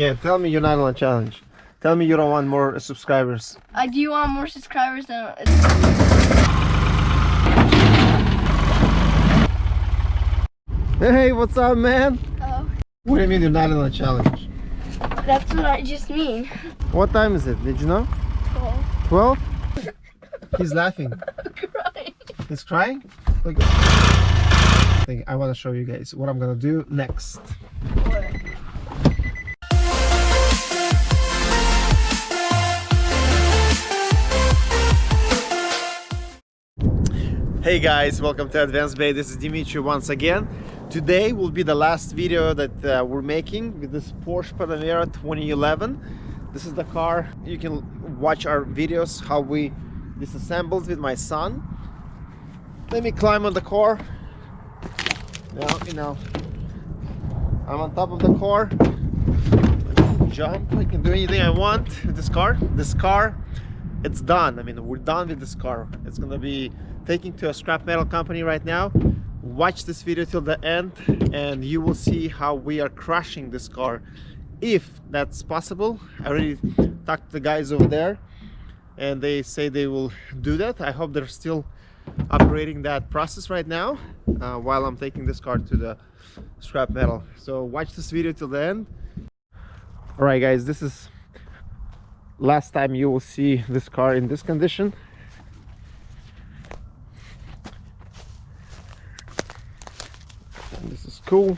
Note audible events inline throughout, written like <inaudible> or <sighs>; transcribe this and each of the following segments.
Yeah, tell me you're not on a challenge. Tell me you don't want more subscribers. I do want more subscribers than. Hey, what's up, man? Oh, What do you mean you're not on a challenge? that's what I just mean. What time is it? Did you know? Oh, 12? He's laughing. crying. He's crying? Look. I want to show you guys what I'm gonna do next. Hey guys, welcome to Advanced Bay. This is Dimitri once again. Today will be the last video that uh, we're making with this Porsche Panamera 2011. This is the car. You can watch our videos how we disassembled with my son. Let me climb on the car. Now, you know, I'm on top of the car. Jump, I can do anything I want with this car. This car, it's done. I mean, we're done with this car. It's gonna be taken to a scrap metal company right now. Watch this video till the end and you will see how we are crushing this car if that's possible. I already talked to the guys over there and they say they will do that. I hope they're still operating that process right now uh, while I'm taking this car to the scrap metal. So watch this video till the end. All right, guys, this is last time you will see this car in this condition. This is cool.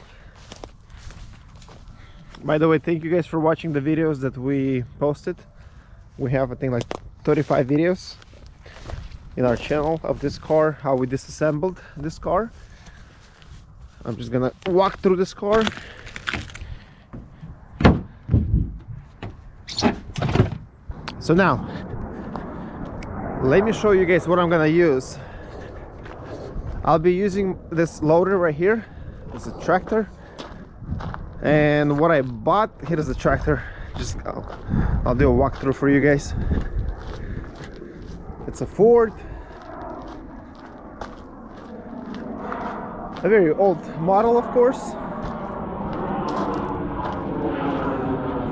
By the way, thank you guys for watching the videos that we posted. We have, I think, like 35 videos in our channel of this car how we disassembled this car i'm just gonna walk through this car so now let me show you guys what i'm gonna use i'll be using this loader right here it's a tractor and what i bought here is the tractor just I'll, I'll do a walkthrough for you guys it's a Ford. A very old model, of course.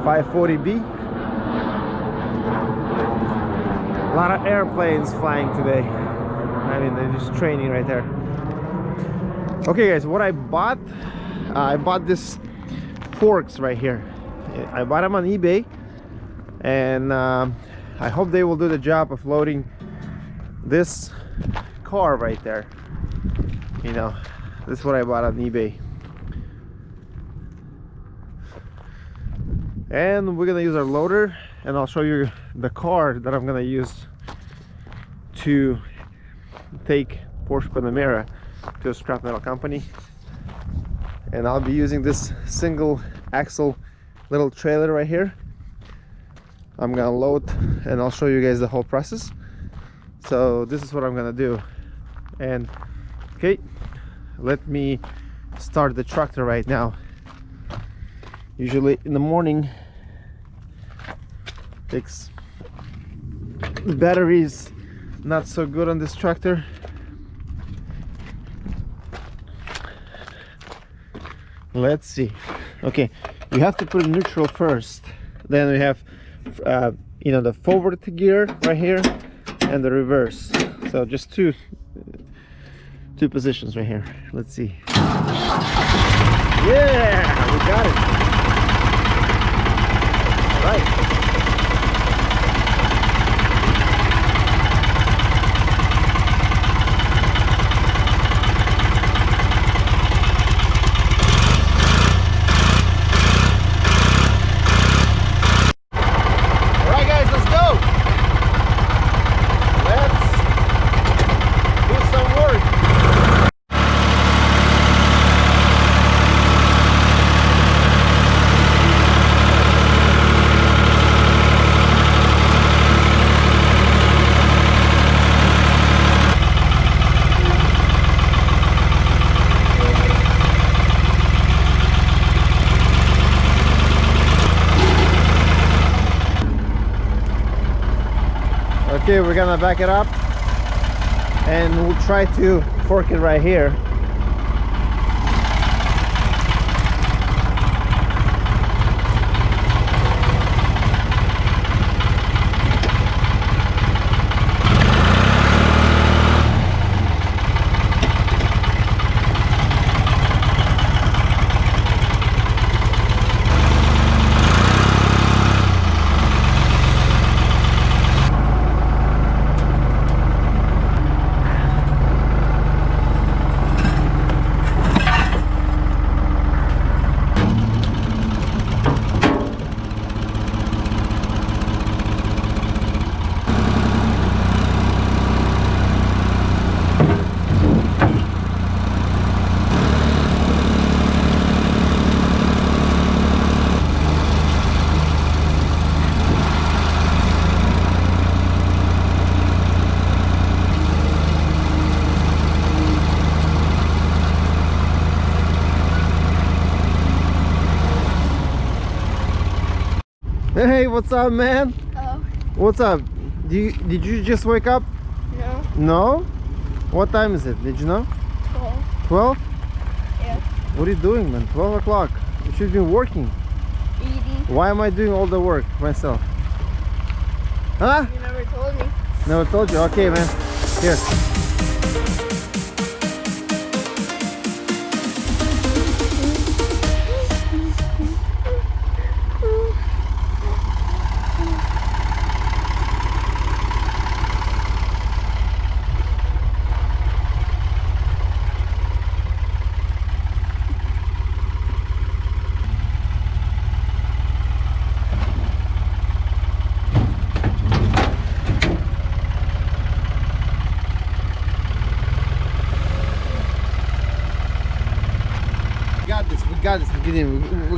540B. A lot of airplanes flying today. I mean, they're just training right there. Okay, guys, what I bought, uh, I bought this forks right here. I bought them on eBay, and um, I hope they will do the job of loading this car right there. You know this is what I bought on eBay. And we're gonna use our loader and I'll show you the car that I'm gonna use to take Porsche Panamera to a scrap metal company. And I'll be using this single axle little trailer right here. I'm gonna load and I'll show you guys the whole process. So this is what I'm gonna do. And okay let me start the tractor right now. Usually in the morning takes is not so good on this tractor let's see. Okay you have to put neutral first. Then we have uh, you know the forward gear right here and the reverse. So just two two positions right here. Let's see. Yeah we got it. All right okay we're gonna back it up. And we'll try to fork it right here Hey, what's up, man? Oh, What's up? Do you, did you just wake up? no. No? What time is it? Did you know? 12. 12? Yeah. What are you doing, man? 12 o'clock. You should be working. Eating. Why am I doing all the work myself? Huh? You never told me. Never told you. Okay, man. Here. We're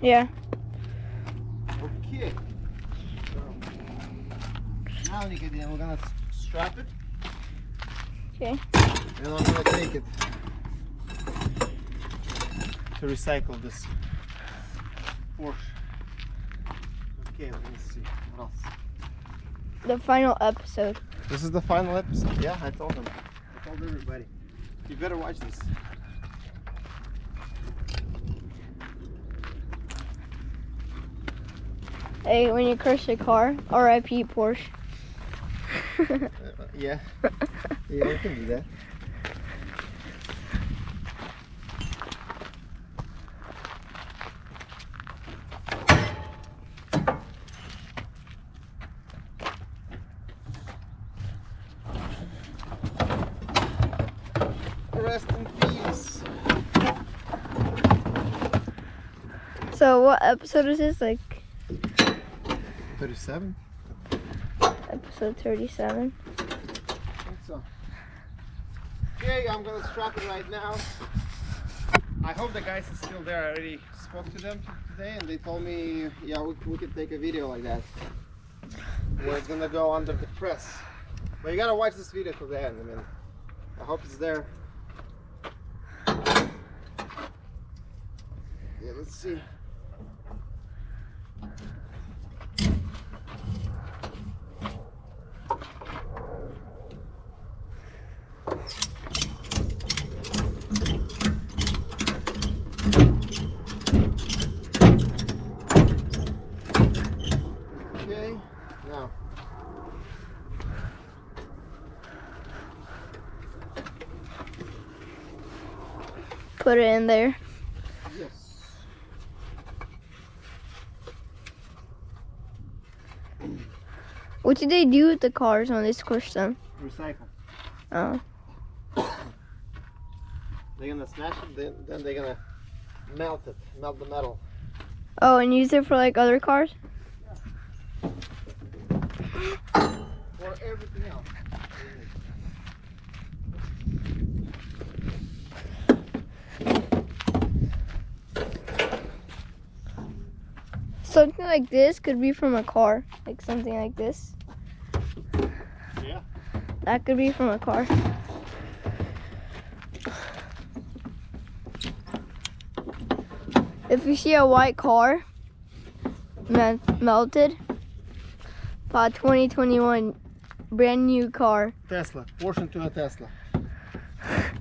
Yeah. Okay. So, now, Nikodem, we're gonna strap it. Okay. And I'm gonna take it to recycle this Porsche. Okay, let me see. What else? The final episode. This is the final episode. Yeah, I told them. I told everybody. You better watch this. Hey, when you crash a car, R.I.P. Porsche. uh, <laughs> yeah. <laughs> Yeah, we can do that. Rest in peace. So what episode is this? Like 37? episode 37? I think so. Okay, I'm gonna strap it right now. I hope the guys are still there. I already spoke to them today and they told me, yeah, we, we could take a video like that. Where it's gonna go under the press. But you gotta watch this video to the end. I mean, I hope it's there. Yeah, let's see. Okay, now. Put it in there. Yes. What did they do with the cars when they squished them? Recycle. Oh. They're gonna smash it, then, then they're gonna melt it, melt the metal. Oh, and use it for like other cars? Or everything else. Something like this could be from a car. Like something like this. Yeah. That could be from a car. If you see a white car me- melted, by 2021 brand new car. Tesla. Portion to a Tesla.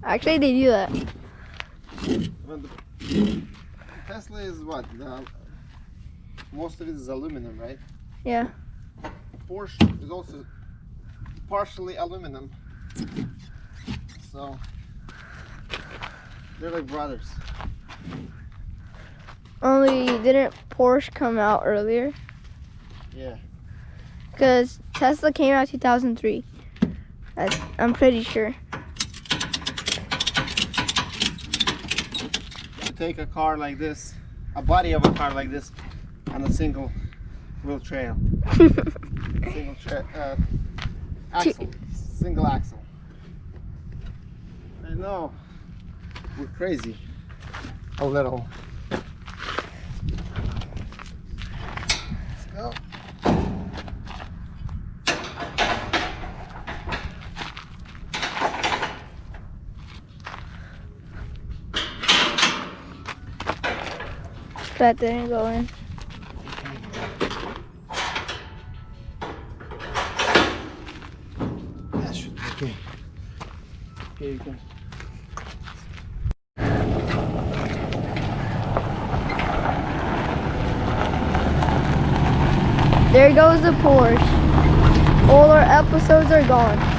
Actually, they do that. Tesla is what? The, most of it is aluminum, right? Yeah. Porsche is also partially aluminum. So they're like brothers. Only didn't Porsche come out earlier? Yeah. Because Tesla came out 2003. I, I'm pretty sure. You take a car like this, a body of a car like this, on a single wheel trail. <laughs> Single tra- uh, axle. Single axle. I know. We're crazy. A little. Let's go. That didn't go in. That should be okay. Okay, you can. There goes the Porsche. All our episodes are gone.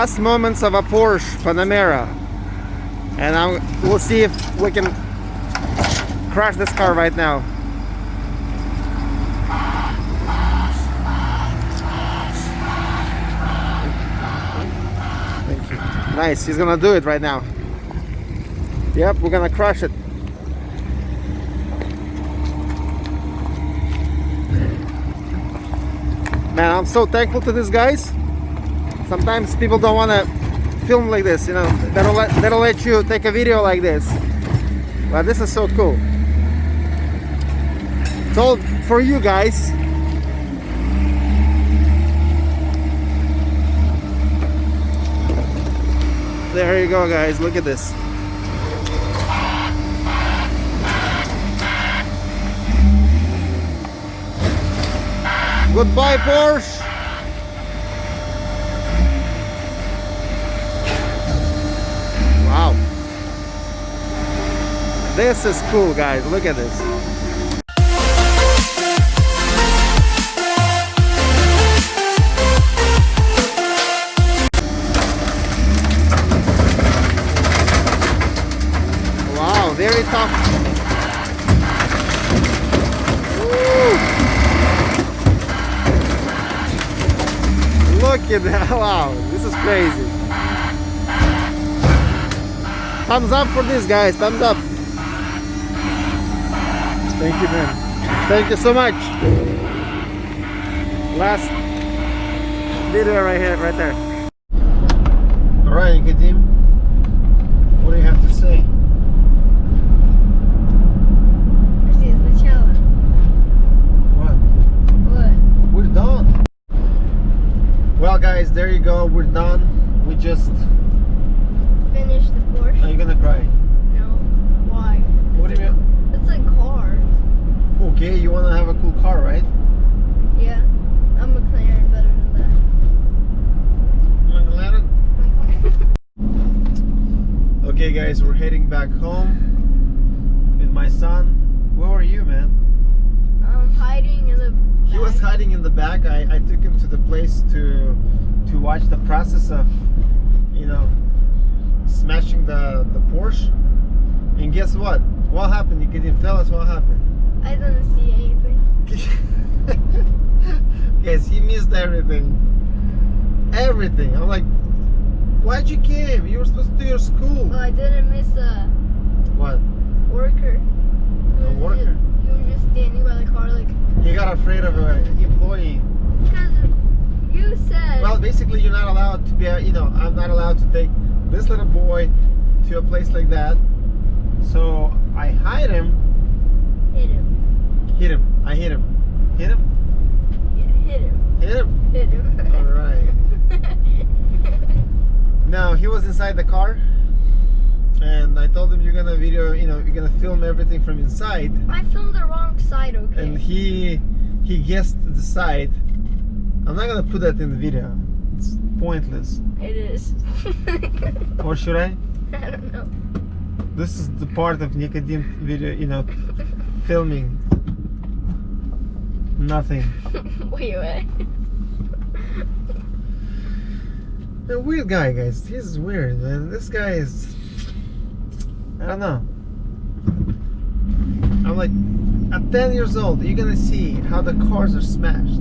Last moments of a Porsche Panamera. And I'm, we'll see if we can crash this car right now. Nice, he's gonna do it right now. Yep, we're gonna crush it. Man, I'm so thankful to these guys. Sometimes people don't want to film like this, you know. Don't let don't let you take a video like this. But this is so cool. It's all for you guys. There you go, guys. Look at this. Goodbye, Porsche. Wow. This is cool, guys. Look at this. Wow, very tough. Look at that. <laughs> Wow, this is crazy. Thumbs up for this, guys. Thumbs up. Thank you, man. Thank you so much. Last video right here, right there. All right, Kadim. What do you have to say? Well guys, there you go, we're done. We just finished the Porsche. Are you gonna cry? No. Why? What do you mean? A. Okay, you wanna have a cool car, right? Yeah. I'm McLaren better than that. McLaren. <laughs> Okay, guys, we're heading back home with my son. Where were you, man? I'm hiding in the. He was hiding in the back. I, I took him to the place to to watch the process of, you know, smashing the the Porsche. And guess what? What happened? You can tell us what happened? I didn't see anything. <laughs> Guys, he missed everything. Everything. I'm like, why'd you came? You were supposed to do your school. Well, I didn't miss a What? worker. A worker? Just, he was just standing by the car, like. He got afraid of an employee. Because you said. Well, basically, you're not allowed to be, a- you know, I'm not allowed to take this little boy to a place like that. So I hide him, hit him. Hit him. I hit him. Hit him? Yeah, hit him. Hit him. Hit him. All right. <laughs> No, he was inside the car. And I told him you're gonna video, you know, you're gonna film everything from inside. I filmed the wrong side, okay? And he he guessed the side. I'm not gonna put that in the video. It's pointless. It is. <laughs> Or should I? I don't know. This is the part of Nicodim video, you know, filming. Nothing. <laughs> wait, wait. A weird guy, guys. He's weird, man. This guy is. I don't know. I'm like, at 10 years old, you're gonna see how the cars are smashed.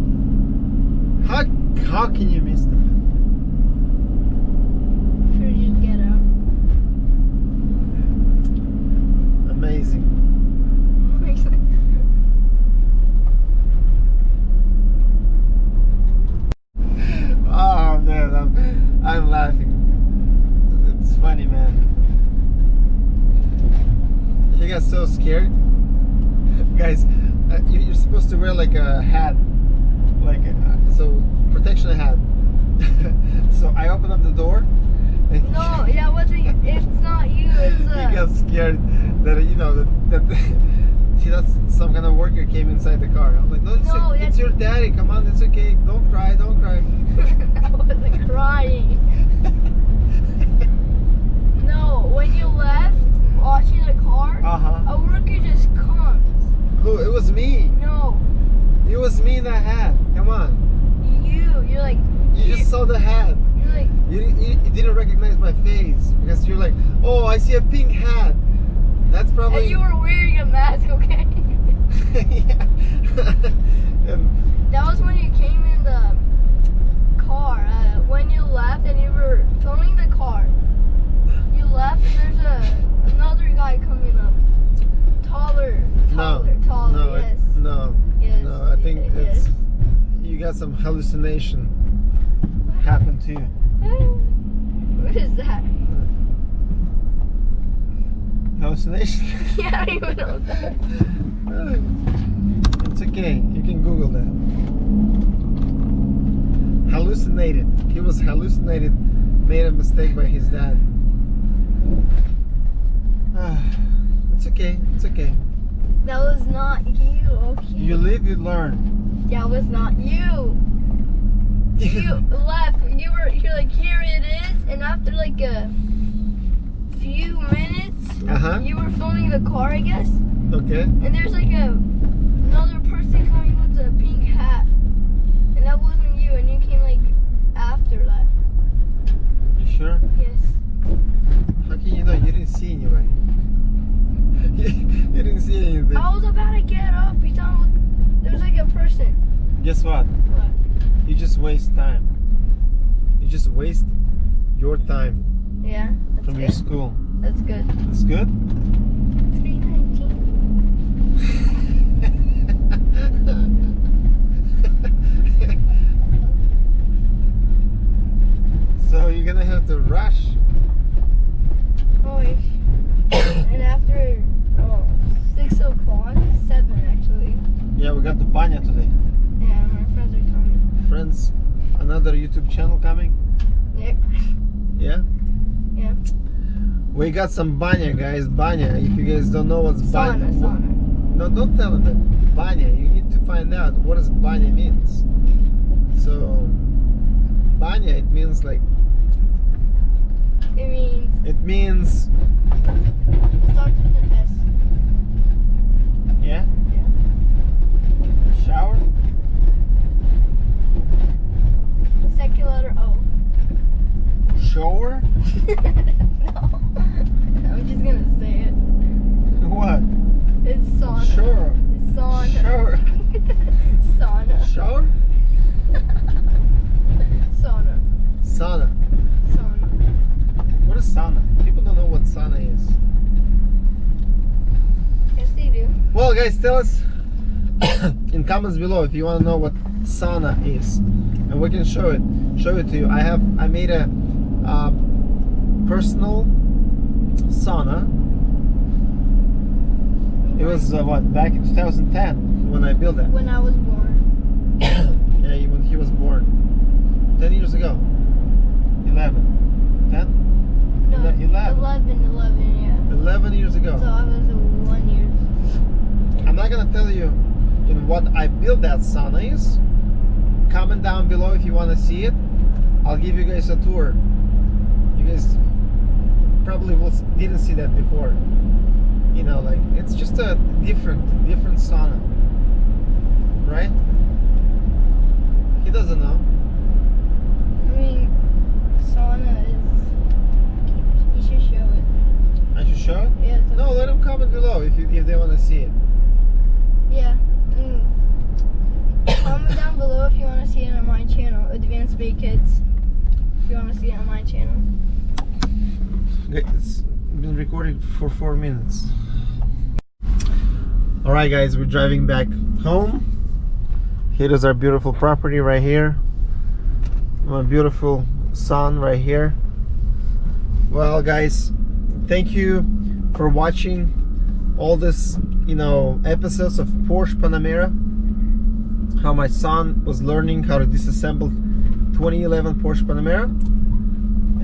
How how can you miss that? Should we get out? Amazing. Oh man, I'm I'm laughing. It's funny, man. You got so scared, guys. Uh, you, you're supposed to wear like a hat, like uh, so protection hat. <laughs> so I open up the door. And no, <laughs> that wasn't. It's not you. It's he uh. got scared that you know that, that <laughs> he thought some kind of worker came inside the car. I'm like, no, it's, No, it's your daddy. Come on, it's okay. Don't cry, don't cry. I wasn't crying. No, when you left watching the car, Uh huh. a worker just comes. Who? It was me. No, It was me in the hat. Come on. you. You're like. You just saw the hat. You're like. You, you, you didn't recognize my face because you're like, oh, I see a pink hat. That's probably. And you were wearing a mask, <laughs> okay? yeah. <laughs> and That was when you came in the car. Uh, when you left and you were filming the car, you left and there's a another guy coming up, taller, no, taller, taller. no, yes, it, no, yes. no. I think yes. it's you got some hallucination happen to you. <laughs> What is that? Hallucination? <laughs> Yeah, I even know that <laughs> it's okay. You can Google that. Hallucinated. He was hallucinated. Made a mistake by his dad. <sighs> It's okay. It's okay. That was not you, okay? You live, you learn. That was not you. <laughs> You left. You were. You're like, here it is, and after like a few minutes, Uh-huh. you were filming the car, I guess. okay. And there's like a another person coming with a pink hat, and that wasn't you, and you came like after that. You sure? Yes. How can you know? You didn't see anybody. <laughs> you didn't see anything. I was about to get up. You thought there was like a person. Guess what? What? You just waste time. You just waste your time Yeah. From good. your school. That's good. That's good? Three nineteen. so you're gonna have to rush. Oh, and after oh, six o'clock, seven actually. Yeah, we got the banya today. Yeah, my friends are coming. Friends, another YouTube channel coming. Nick. Yeah? Yeah. We got some banya, guys. Banya. If you guys don't know what's banya. Sauna, sauna. No, don't tell them. Banya. You need to find out what does banya means. So, banya, it means like, It means it means, it starts with an S. yeah? Shower? Second letter O. Shower? <laughs> no. I'm just gonna say it. What? It's sauna. Sure. It's sauna. Shower. sauna. Shower? Sauna. Sauna. Sauna. What is sauna? People don't know what sauna is. Yes, they do. Well, guys, tell us <coughs> in comments below if you want to know what sauna is, and we can show it. Show it to you. I have I made a uh, personal sauna. It was uh, what back in 2010 when I built that. when I was born. <coughs> yeah, when he was born, 10 years ago. 11, 10, No, 11. 11, 11, yeah. 11 years ago. So I was a one year. I'm not gonna tell you in what I built that sauna is. Comment down below if you want to see it. I'll give you guys a tour. You guys probably will didn't see that before. You know, like it's just a different, different sauna, right? He doesn't know. I mean, sauna is. You should show it. I should show it. Yeah. No, let them comment below if you, if they want to see it. Yeah. Mm. <coughs> Comment down below if you want to see it on my channel, Advanced Bay Kids. If you want to see it on my channel. It's been recording for four minutes. All right, guys, we're driving back home. Here is our beautiful property right here. My beautiful son right here. Well, guys, thank you for watching all this, you know, episodes of Porsche Panamera. How my son was learning how to disassemble 2011 Porsche Panamera.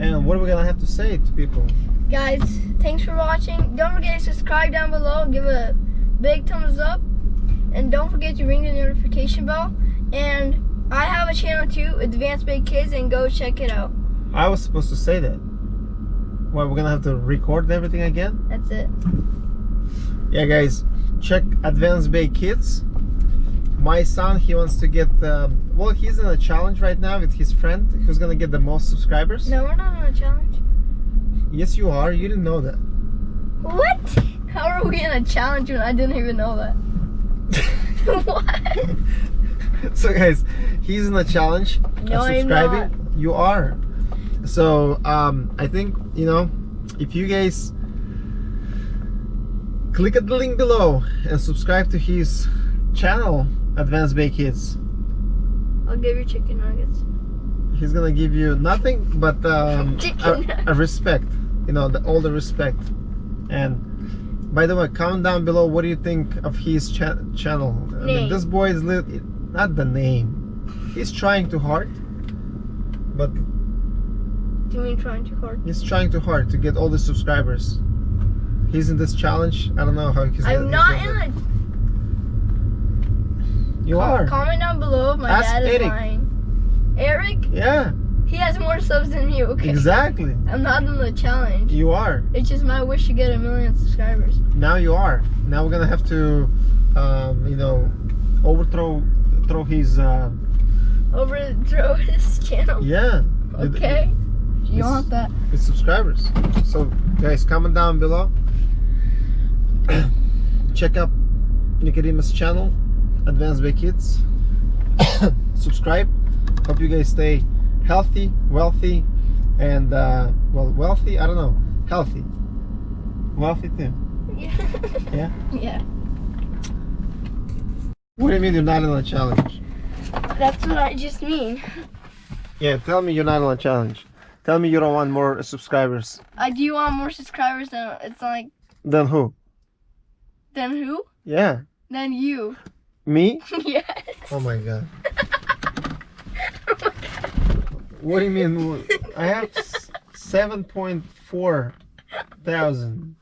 And what are we gonna have to say to people? Guys, thanks for watching. Don't forget to subscribe down below. Give a big thumbs up. And don't forget to ring the notification bell. And I have a channel too, Advanced Bay Kids, and go check it out. I was supposed to say that. Well, we're gonna have to record everything again? That's it. Yeah, guys, check Advanced Bay Kids. My son, he wants to get, um, well, he's in a challenge right now with his friend who's gonna get the most subscribers. No, we're not on a challenge. Yes, you are. You didn't know that. What? How are we in a challenge when I didn't even know that? <laughs> <laughs> what? so, guys, he's in a challenge No, of I'm subscribing. You are. So, um, I think, you know, if you guys click at the link below and subscribe to his channel, Advanced Bay Kids, I'll give you chicken nuggets. he's gonna give you nothing but um, <laughs> a, a respect. You know, the, all the respect. And by the way, comment down below what do you think of his cha- channel. I mean, Name. this boy is not the name. He's trying too hard, but Do you mean trying too hard? he's trying too hard to get all the subscribers. He's in this challenge. I don't know how he's. I'm he's not gonna- in a. You Com- are. Comment down below if my Ask dad is Eric. lying. Eric, Yeah, he has more subs than you. Okay. exactly. I'm not in the challenge. You are. It's just my wish to get a million subscribers. Now you are. Now we're gonna have to, um, you know, overthrow throw his. Uh, Overthrow <laughs> his channel. yeah. Okay. You It's- want that? With subscribers. So guys, comment down below. <coughs> Check out Nicodemus channel, Advanced Bay Kids. <coughs> Subscribe. Hope you guys stay healthy, wealthy, and uh, well, wealthy. I don't know, healthy, wealthy too. Yeah. <laughs> Yeah. yeah. What do you mean you're not on a challenge? That's what I just mean. Yeah, tell me you're not on a challenge. Tell me you don't want more subscribers. I do want more subscribers than it's like Then who? Than who? Yeah, Then you. me. <laughs> yes. Oh my god. <laughs> What do you mean? I have s- 7.4 thousand.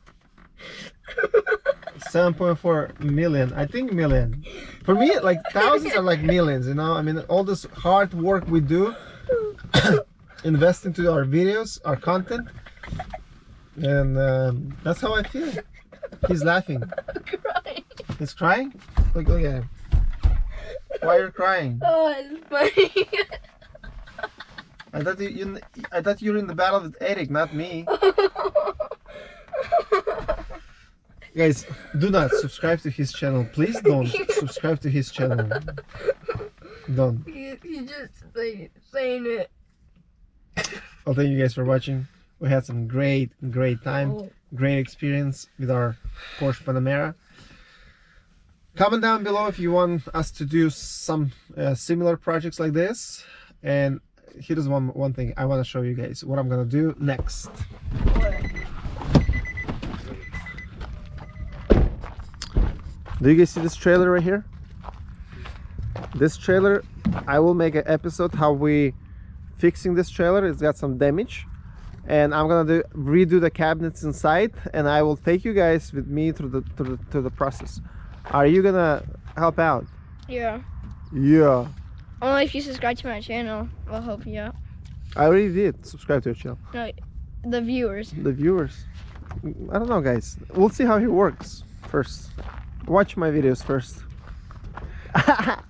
7.4 million. I think million. For me, like thousands are like millions, you know? I mean, all this hard work we do, <coughs> invest into our videos, our content, and um, that's how I feel. He's laughing. <laughs> Crying. He's crying? Look, look at him. Why you're crying? Oh, it's funny. I thought you, you I thought you were in the battle with Eric, not me. <laughs> Guys, do not subscribe to his channel. Please don't <laughs> subscribe to his channel. Don't. he, he just like saying it. Well, thank you guys for watching. We had some great, great time, Oh. Great experience with our Porsche Panamera. Comment down below if you want us to do some uh, similar projects like this. And here's one one thing I want to show you guys what I'm gonna do next. Do you guys see this trailer right here? This trailer, I will make an episode how we fixing this trailer. It's got some damage, and I'm gonna do redo the cabinets inside, and I will take you guys with me through the through the, through the process. Are you gonna help out? Yeah. Yeah, Only if you subscribe to my channel, I'll help you out. I already did. Subscribe to your channel. No, the viewers. The viewers. I don't know, guys. We'll see how he works first. Watch my videos first. <laughs>